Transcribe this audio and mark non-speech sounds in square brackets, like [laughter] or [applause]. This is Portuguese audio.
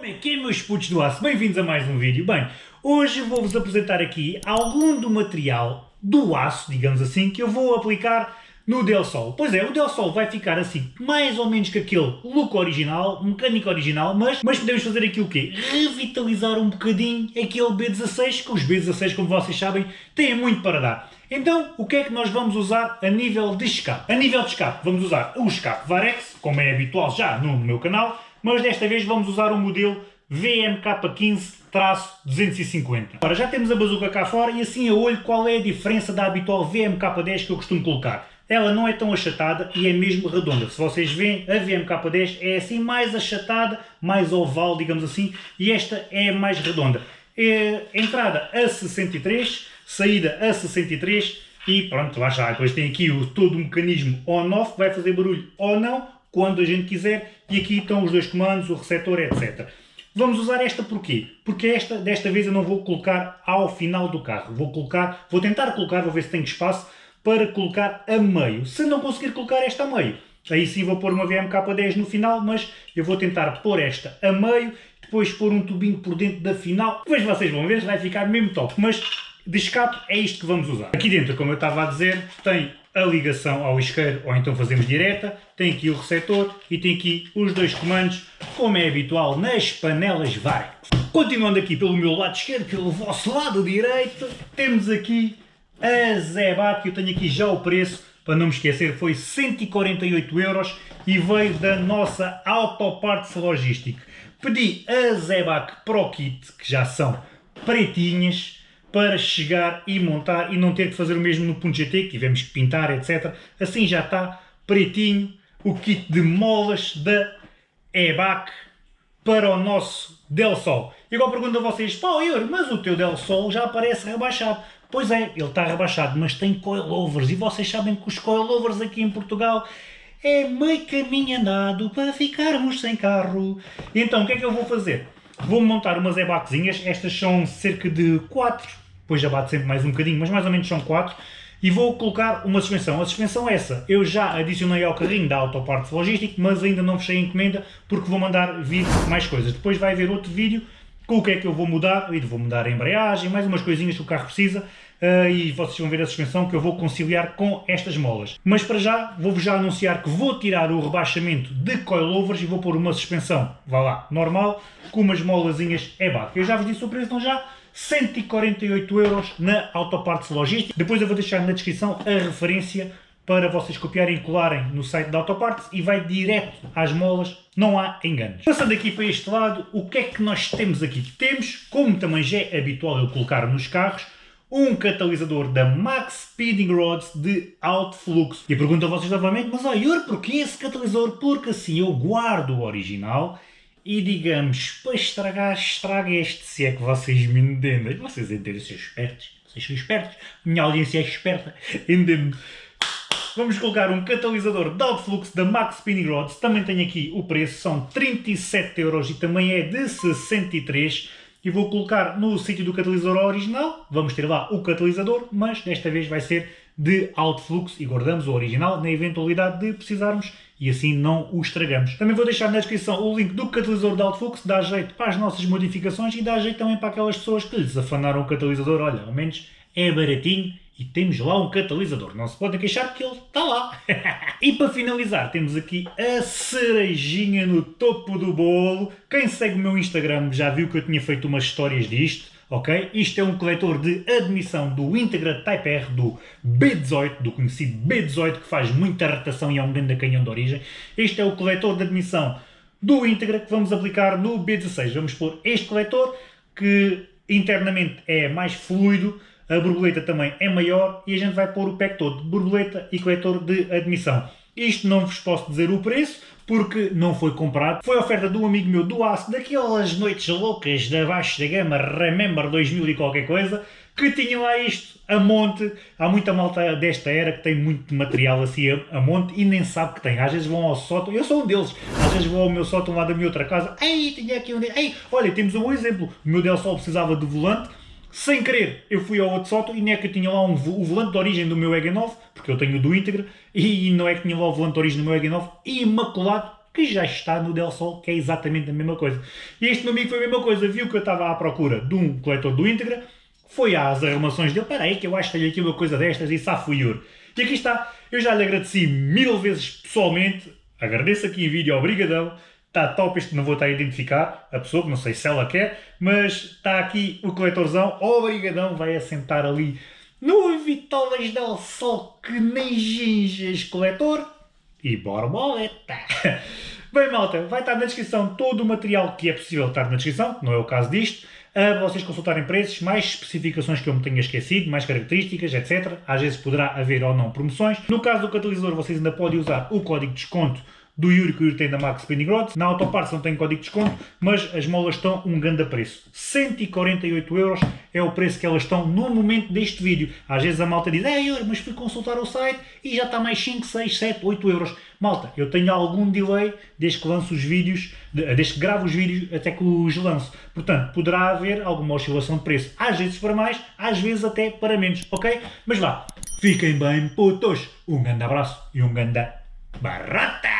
Como é que é, meus putos do aço? Bem-vindos a mais um vídeo. Bem, hoje vou-vos apresentar aqui algum do material do aço, digamos assim, que eu vou aplicar no Del Sol. Pois é, o Del Sol vai ficar assim, mais ou menos que aquele look original, mecânico original, mas, mas podemos fazer aqui o quê? Revitalizar um bocadinho aquele B16, que os B16, como vocês sabem, têm muito para dar. Então, o que é que nós vamos usar a nível de escape? A nível de escape, vamos usar o escape Varex, como é habitual já no meu canal, mas desta vez vamos usar o modelo VMK15-250. Agora já temos a bazuca cá fora e assim a olho qual é a diferença da habitual VMK10 que eu costumo colocar. Ela não é tão achatada e é mesmo redonda. Se vocês veem, a VMK10 é assim mais achatada, mais oval, digamos assim, e esta é mais redonda. É, entrada a 63, saída a 63 e pronto, lá está. Depois tem aqui o, todo o mecanismo on-off, vai fazer barulho ou não, quando a gente quiser, e aqui estão os dois comandos, o receptor, etc. Vamos usar esta porquê? Porque esta, desta vez eu não vou colocar ao final do carro, vou colocar, vou tentar colocar, vou ver se tenho espaço, para colocar a meio. Se não conseguir colocar esta a meio, aí sim vou pôr uma VMK10 no final, mas eu vou tentar pôr esta a meio, depois pôr um tubinho por dentro da final, depois vocês vão ver, vai ficar mesmo top, mas de escape é isto que vamos usar. Aqui dentro, como eu estava a dizer, tem a ligação ao isqueiro, ou então fazemos direta, tem aqui o receptor e tem aqui os dois comandos, como é habitual nas panelas Varex. Continuando aqui pelo meu lado esquerdo, pelo vosso lado direito, temos aqui a Zebac, eu tenho aqui já o preço, para não me esquecer, foi 148 euros e veio da nossa Autoparts Logistic. Pedi a Zebac Pro Kit, que já são pretinhas, para chegar e montar e não ter que fazer o mesmo no Punto GT, que tivemos que pintar, etc. Assim já está pretinho o kit de molas da EBAC para o nosso Del Sol. E agora pergunto a vocês, pá, Yuri, mas o teu Del Sol já aparece rebaixado. Pois é, ele está rebaixado, mas tem coilovers. E vocês sabem que os coilovers aqui em Portugal é meio caminho andado para ficarmos sem carro. Então, o que é que eu vou fazer? Vou montar umas ebaquezinhas, estas são cerca de 4, depois já bate sempre mais um bocadinho, mas mais ou menos são 4, e vou colocar uma suspensão. A suspensão é essa, eu já adicionei ao carrinho da Autoparts Logística, mas ainda não fechei a encomenda, porque vou mandar vir mais coisas. Depois vai haver outro vídeo com o que é que eu vou mudar, e vou mudar a embreagem, mais umas coisinhas que o carro precisa, uh, e vocês vão ver a suspensão que eu vou conciliar com estas molas. Mas para já, vou-vos já anunciar que vou tirar o rebaixamento de coilovers e vou pôr uma suspensão, vá lá, normal, com umas molazinhas EBAC. Eu já vos disse o preço, então já 148 euros na Autoparts Logística. Depois eu vou deixar na descrição a referência para vocês copiarem e colarem no site da Autoparts e vai direto às molas, não há enganos. Passando aqui para este lado, o que é que nós temos aqui? Temos, como também já é habitual eu colocar nos carros, um catalisador da Max Speeding Rods de alto fluxo. E pergunto a vocês novamente, mas Yuri, porquê esse catalisador? Porque assim eu guardo o original e digamos, para estragar, estraga este, se é que vocês me entendem. Vocês entendem, são espertos, vocês são espertos, minha audiência é esperta, entende Vamos colocar um catalisador de alto fluxo da Max Spinning Rods, também tem aqui o preço, são 37 euros e também é de 63 e vou colocar no sítio do catalisador original, vamos ter lá o catalisador, mas desta vez vai ser de alto fluxo e guardamos o original na eventualidade de precisarmos e assim não o estragamos. Também vou deixar na descrição o link do catalisador de alto fluxo, dá jeito para as nossas modificações e dá jeito também para aquelas pessoas que lhes afanaram o catalisador, olha, ao menos é baratinho e temos lá um catalisador. Não se podem queixar que ele está lá. [laughs] e para finalizar, temos aqui a cerejinha no topo do bolo. Quem segue o meu Instagram já viu que eu tinha feito umas histórias disto. Ok? Isto é um coletor de admissão do Integra Type R do B18, do conhecido B18, que faz muita rotação e é um grande canhão de origem. Este é o coletor de admissão do Integra que vamos aplicar no B16. Vamos pôr este coletor, que internamente é mais fluido, a borboleta também é maior e a gente vai pôr o pack todo borboleta e coletor de admissão. Isto não vos posso dizer o preço, porque não foi comprado. Foi oferta de um amigo meu do Aço, daquelas noites loucas da baixa da gama Remember 2000 e qualquer coisa, que tinha lá isto a monte. Há muita malta desta era que tem muito material assim a, a monte e nem sabe que tem. Às vezes vão ao sótão, eu sou um deles, às vezes vou ao meu sótão lá da minha outra casa, ei, tinha aqui um... Ei, olha, temos um exemplo, o meu Del Sol precisava de volante, sem querer, eu fui ao outro sótão e não é que eu tinha lá um, o volante de origem do meu EG9, porque eu tenho do íntegro, e não é que tinha lá o volante de meu EG9, imaculado, que já está no Del Sol, que é exatamente a mesma coisa. E este meu amigo foi a mesma coisa, viu que eu estava à procura de um coletor do Integra, foi às arrumações dele, para aí que eu acho que tenho aqui uma coisa destas e safuiur. E aqui está, eu já lhe agradeci mil vezes pessoalmente, agradeço aqui em vídeo, obrigadão, está top, isto não vou estar a identificar a pessoa, não sei se ela quer, mas está aqui o coletorzão, obrigadão, vai assentar ali no Vitolas del Sol, que nem ginges coletor, e borboleta. [laughs] Bem, malta, vai estar na descrição todo o material que é possível estar na descrição, não é o caso disto, a vocês consultarem preços, mais especificações que eu me tenha esquecido, mais características, etc. Às vezes poderá haver ou não promoções. No caso do catalisador, vocês ainda podem usar o código de desconto do Yuri que o Yuri tem da Max Spinning Rods. Na Autoparts não tem código de desconto, mas as molas estão um grande preço. 148 euros é o preço que elas estão no momento deste vídeo. Às vezes a malta diz, é Yuri, mas fui consultar o site e já está mais 5, 6, 7, 8 euros. Malta, eu tenho algum delay desde que lanço os vídeos, desde que gravo os vídeos até que os lanço. Portanto, poderá haver alguma oscilação de preço. Às vezes para mais, às vezes até para menos, ok? Mas vá, fiquem bem putos. Um grande abraço e um grande barata!